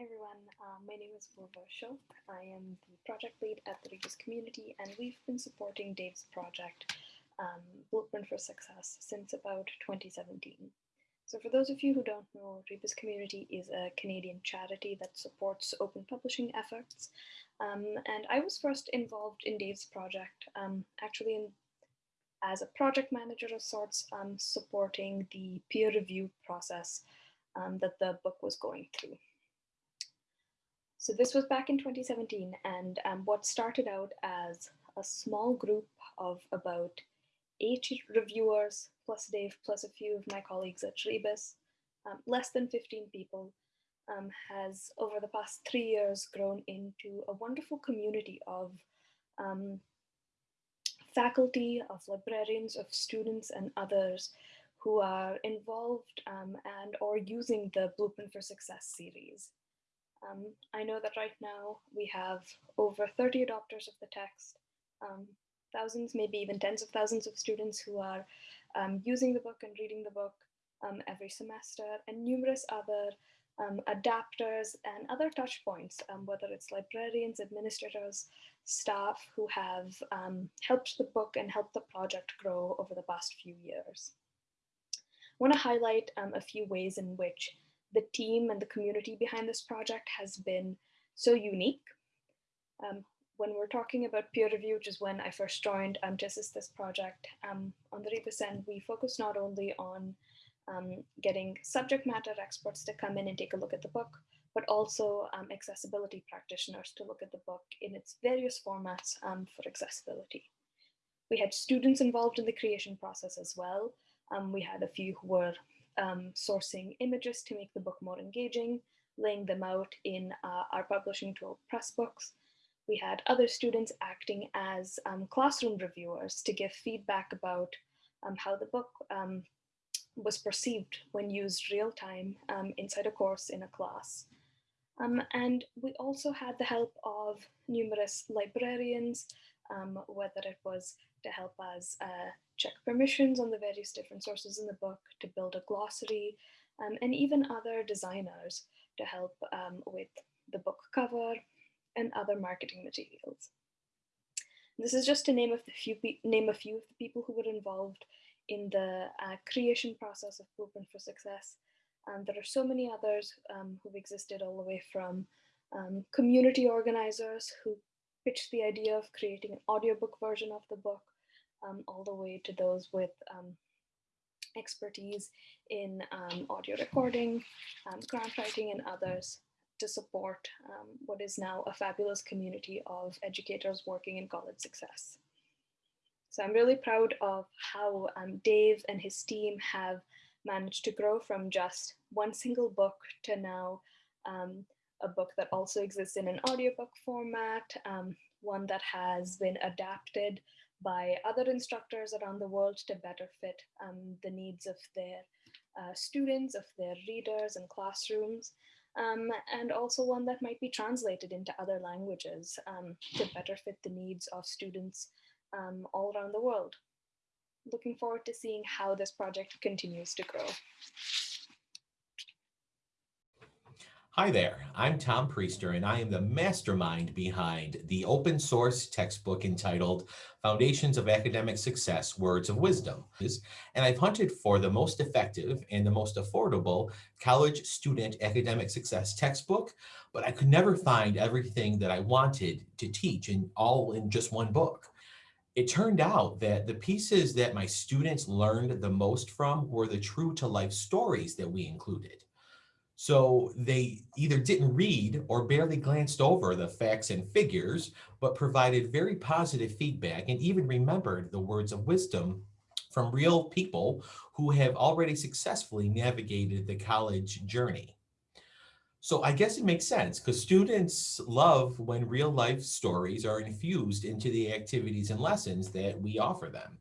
Hi everyone, um, my name is Purva Ashok. I am the project lead at the Rebus community and we've been supporting Dave's project, um, Blueprint for Success, since about 2017. So for those of you who don't know, Rebus community is a Canadian charity that supports open publishing efforts. Um, and I was first involved in Dave's project, um, actually in, as a project manager of sorts, um, supporting the peer review process um, that the book was going through. So this was back in 2017 and um, what started out as a small group of about eight reviewers plus Dave plus a few of my colleagues at Rebus, um, less than 15 people, um, has over the past three years grown into a wonderful community of um, faculty, of librarians, of students and others who are involved um, and or using the Blueprint for Success series. Um, I know that right now we have over 30 adopters of the text, um, thousands, maybe even tens of thousands of students who are um, using the book and reading the book um, every semester, and numerous other um, adapters and other touch points, um, whether it's librarians, administrators, staff who have helped the book and helped the project grow over the past few years. I want to highlight a few ways in which the team and the community behind this project has been so unique. Um, when we're talking about peer review, which is when I first joined um, to assist this project, um, on the Rebus end, we focus not only on um, getting subject matter experts to come in and take a look at the book, but also um, accessibility practitioners to look at the book in its various formats um, for accessibility. We had students involved in the creation process as well. we had a few who were um, sourcing images to make the book more engaging, laying them out in uh, our publishing tool, Pressbooks. We had other students acting as um, classroom reviewers to give feedback about um, how the book um, was perceived when used real time um, inside a course in a class. Um, and we also had the help of numerous librarians, whether it was to help us uh, check permissions on the various different sources in the book, to build a glossary, um, and even other designers to help um, with the book cover and other marketing materials. This is just to name a few, name a few of the people who were involved in the uh, creation process of Blueprint for Success. And there are so many others um, who've existed all the way from um, community organizers who pitched the idea of creating an audiobook version of the book um, all the way to those with um, expertise in um, audio recording, um, grant writing, and others to support um, what is now a fabulous community of educators working in college success. So I'm really proud of how um, Dave and his team have managed to grow from just one single book to now a book that also exists in an audiobook format, one that has been adapted by other instructors around the world to better fit um, the needs of their uh, students, of their readers and classrooms, um, and also one that might be translated into other languages um, to better fit the needs of students um, all around the world. Looking forward to seeing how this project continues to grow. Hi there, I'm Tom Priester and I am the mastermind behind the open source textbook entitled Foundations of Academic Success, Words of Wisdom. And I've hunted for the most effective and the most affordable college student academic success textbook, but I could never find everything that I wanted to teach in all in just one book. It turned out that the pieces that my students learned the most from were the true to life stories that we included. So they either didn't read or barely glanced over the facts and figures, but provided very positive feedback and even remembered the words of wisdom from real people who have already successfully navigated the college journey. So I guess it makes sense because students love when real life stories are infused into the activities and lessons that we offer them.